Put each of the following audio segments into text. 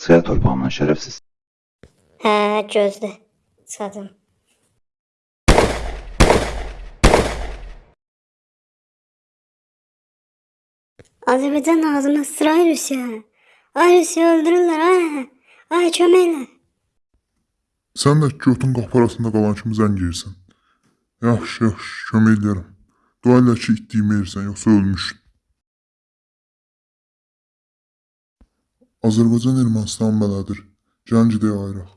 Sıya torpağımdan şerefsiz. He Gözde. Sadım. Azerbaycan ağzına sıra Rusya. Ay Rusya öldürürler ha. Ay çömeyler. Sən də götün qapparasında qalançımı zəng edirsən. Yaxşı, yaxşı, kömək edərəm. Dua elə ki, itdiyimi yersən, yoxsa. Azərbaycan Ermənistan belədir. Gəlin gedək ayıraq.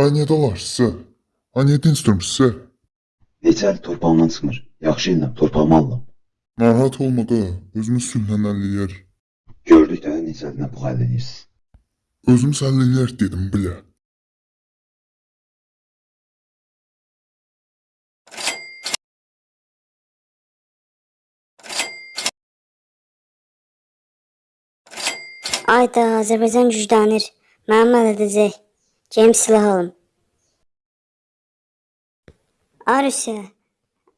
Ay, niyə dalaşsınız? Ay, niyə dinçdirmişsiniz? Neçə il torpağımdan çıxmır. Yaxşı ilə torpağımı aldım. Narahat olma da, özümüz sülhlə həll eləyərik. Gördük də neçə ilinə bu həll edirsiniz. Özümüz həll eləyərik dedim, bilə. Ayda Azərbaycan güclənir. Mənim əl edəcək. Geyim silah alım. Ay Rusiya.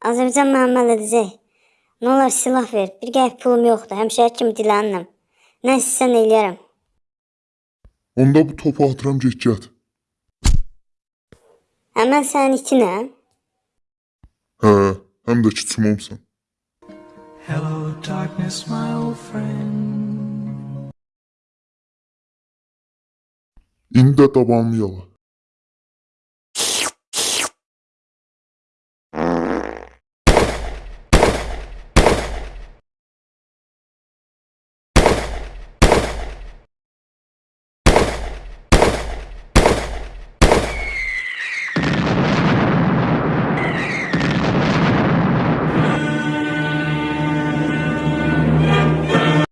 Azərbaycan mənim əl edəcək. Nə olar silah ver. Bir qəpik pulum yoxdur. Həmişəki kimi dilənirəm. Nə istəsən eləyərəm. Onda bu topu atıram get get. Həmən sənin itinəm. Hə, həm də ki çimomsan. Hello, darkness, my old friend. Инде табам яла.